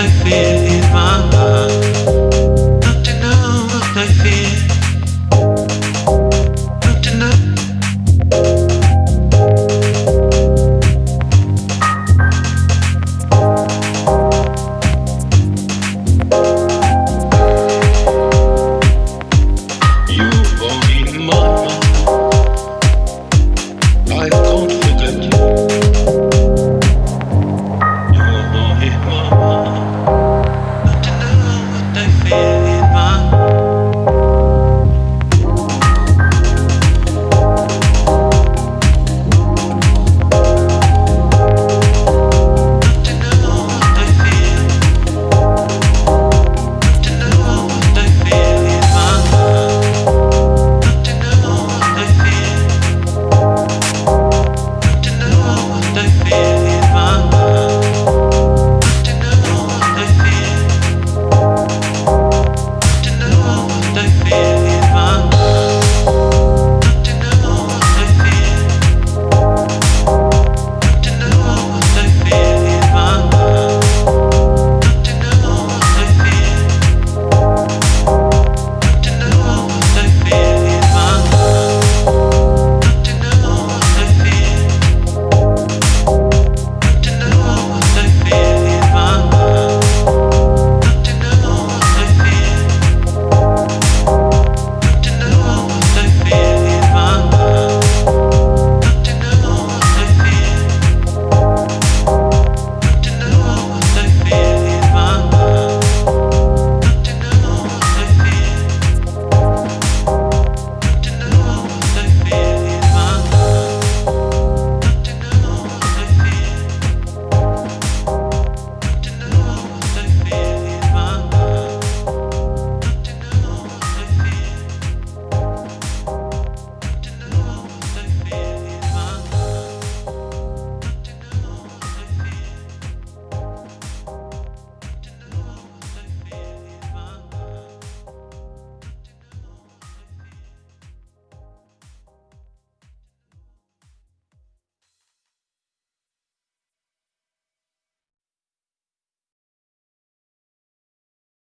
I feel in my